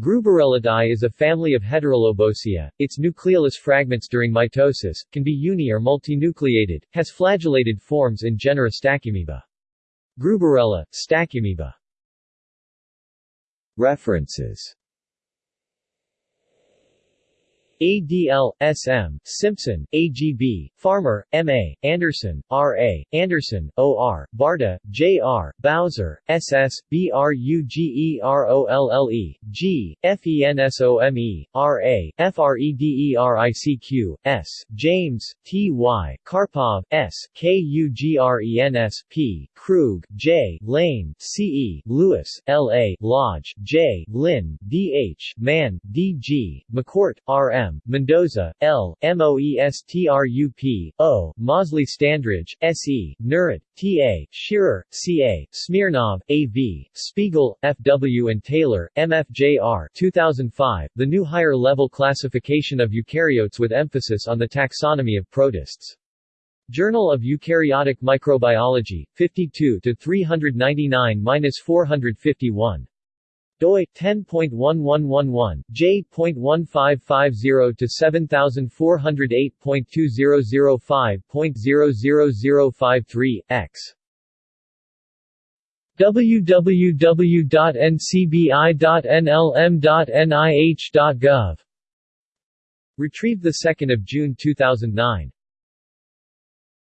Gruberellidae is a family of Heterolobosea. Its nucleolus fragments during mitosis, can be uni- or multinucleated, has flagellated forms in genera Stachyamoeba. Gruberella, Stachyamoeba. References ADL, SM, Simpson, AGB, Farmer, M.A., Andersen, R.A., Anderson, O.R., Barta, J.R., Bowser, S.S., B.R.U.G.E.R.O.L.L.E., G, F.E.N.S.O.M.E., R.A., F.R.E.D.E.R.I.C.Q., S, James, T.Y., Karpov, S, K.U.G.R.E.N.S. P, Krug, J, Lane, C.E., Lewis, L.A., Lodge, J, Lynn, D.H., Mann, D.G., McCourt, R.M., M. Mendoza, L. Moestrup, O. Mozley Standridge, S.E., Nerad, T.A., Shearer, C.A., Smirnov, A.V., Spiegel, F.W. and Taylor, M.F.J.R. 2005, The New Higher Level Classification of Eukaryotes with Emphasis on the Taxonomy of Protists. Journal of Eukaryotic Microbiology, 52 399-451 doi 10.1111 j.1550 to 7408.2005.00053 x. www.ncbi.nlm.nih.gov Retrieved 2 June 2009